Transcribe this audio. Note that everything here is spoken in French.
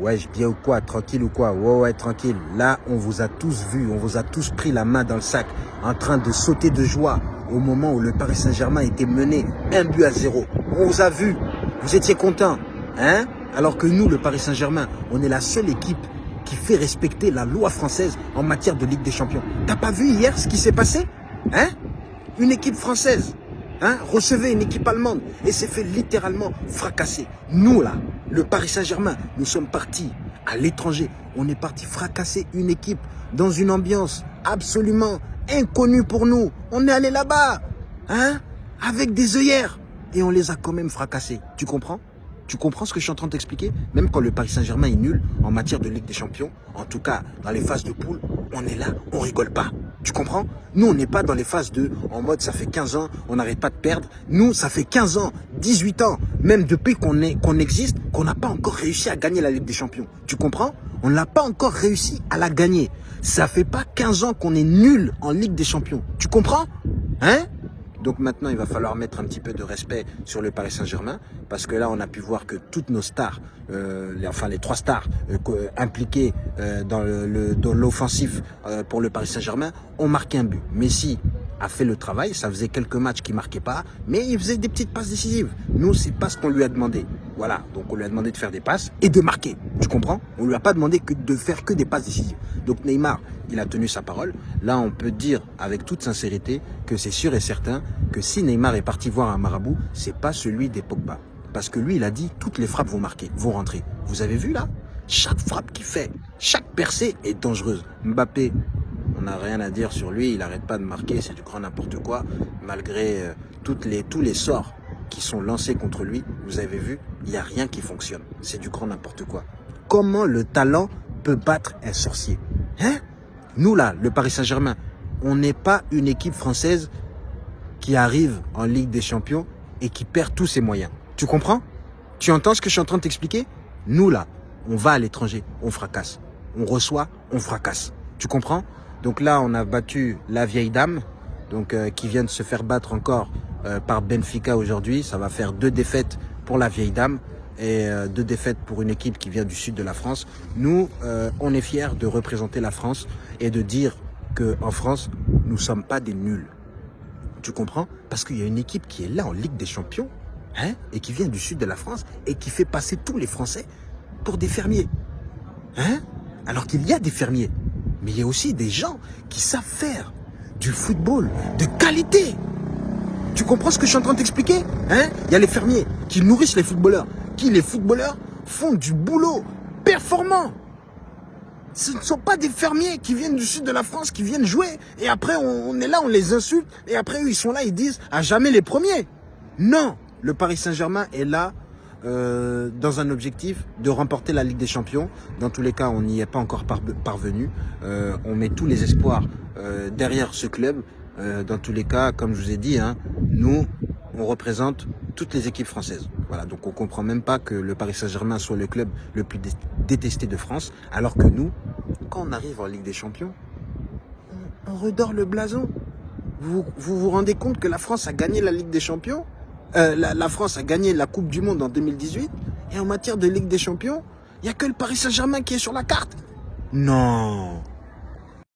Ouais, je bien ou quoi Tranquille ou quoi? Ouais, ouais, tranquille. Là, on vous a tous vus, on vous a tous pris la main dans le sac, en train de sauter de joie au moment où le Paris Saint-Germain était mené un but à zéro. On vous a vus, vous étiez contents, hein? Alors que nous, le Paris Saint-Germain, on est la seule équipe qui fait respecter la loi française en matière de Ligue des Champions. T'as pas vu hier ce qui s'est passé? Hein? Une équipe française hein, recevait une équipe allemande et s'est fait littéralement fracasser. Nous, là, le Paris Saint-Germain, nous sommes partis à l'étranger. On est parti fracasser une équipe dans une ambiance absolument inconnue pour nous. On est allé là-bas, hein, avec des œillères. Et on les a quand même fracassés. Tu comprends? Tu comprends ce que je suis en train de t'expliquer? Même quand le Paris Saint-Germain est nul en matière de Ligue des Champions, en tout cas dans les phases de poule, on est là, on rigole pas. Tu comprends? Nous, on n'est pas dans les phases de, en mode ça fait 15 ans, on n'arrête pas de perdre. Nous, ça fait 15 ans, 18 ans, même depuis qu'on existe, qu'on n'a pas encore réussi à gagner la Ligue des Champions. Tu comprends? On n'a pas encore réussi à la gagner. Ça fait pas 15 ans qu'on est nul en Ligue des Champions. Tu comprends? Hein? Donc maintenant, il va falloir mettre un petit peu de respect sur le Paris Saint-Germain, parce que là, on a pu voir que toutes nos stars, euh, enfin les trois stars euh, impliquées euh, dans l'offensif pour le Paris Saint-Germain, ont marqué un but. Messi a fait le travail, ça faisait quelques matchs qu'il marquait pas, mais il faisait des petites passes décisives. Nous, c'est pas ce qu'on lui a demandé. Voilà, donc on lui a demandé de faire des passes et de marquer. Tu comprends? On lui a pas demandé de faire que des passes décisives. Donc Neymar, il a tenu sa parole. Là, on peut dire avec toute sincérité que c'est sûr et certain que si Neymar est parti voir un marabout, c'est pas celui des Pogba. Parce que lui, il a dit, toutes les frappes vont marquer, vont rentrer. Vous avez vu là? Chaque frappe qu'il fait, chaque percée est dangereuse. Mbappé, n'a rien à dire sur lui, il n'arrête pas de marquer, c'est du grand n'importe quoi. Malgré euh, tous les sorts qui sont lancés contre lui, vous avez vu, il n'y a rien qui fonctionne. C'est du grand n'importe quoi. Comment le talent peut battre un sorcier? Hein? Nous là, le Paris Saint-Germain, on n'est pas une équipe française qui arrive en Ligue des Champions et qui perd tous ses moyens. Tu comprends? Tu entends ce que je suis en train de t'expliquer? Nous là, on va à l'étranger, on fracasse. On reçoit, on fracasse. Tu comprends? Donc là, on a battu la vieille dame, donc euh, qui vient de se faire battre encore euh, par Benfica aujourd'hui. Ça va faire deux défaites pour la vieille dame et euh, deux défaites pour une équipe qui vient du sud de la France. Nous, on est fiers de représenter la France et de dire qu'en France, nous sommes pas des nuls. Tu comprends? Parce qu'il y a une équipe qui est là en Ligue des Champions hein, et qui vient du sud de la France et qui fait passer tous les Français pour des fermiers. Hein? Alors qu'il y a des fermiers, mais il y a aussi des gens qui savent faire du football de qualité. Tu comprends ce que je suis en train de t'expliquer hein? Il y a les fermiers qui nourrissent les footballeurs qui, les footballeurs, font du boulot performant. Ce ne sont pas des fermiers qui viennent du sud de la France, qui viennent jouer, et après on, est là, on les insulte, et après eux, ils sont là, ils disent à jamais les premiers. Non, le Paris Saint-Germain est là euh, dans un objectif de remporter la Ligue des Champions. Dans tous les cas, on n'y est pas encore parvenu. Euh, on met tous les espoirs euh, derrière ce club. dans tous les cas, comme je vous ai dit, hein, nous, on représente toutes les équipes françaises. Voilà, donc on comprend même pas que le Paris Saint-Germain soit le club le plus détesté de France, alors que nous, quand on arrive en Ligue des Champions, on, redore le blason. Vous, vous, rendez compte que la France a gagné la Ligue des Champions? Euh, la, France a gagné la Coupe du Monde en 2018 et en matière de Ligue des Champions, il n'y a que le Paris Saint-Germain qui est sur la carte. Non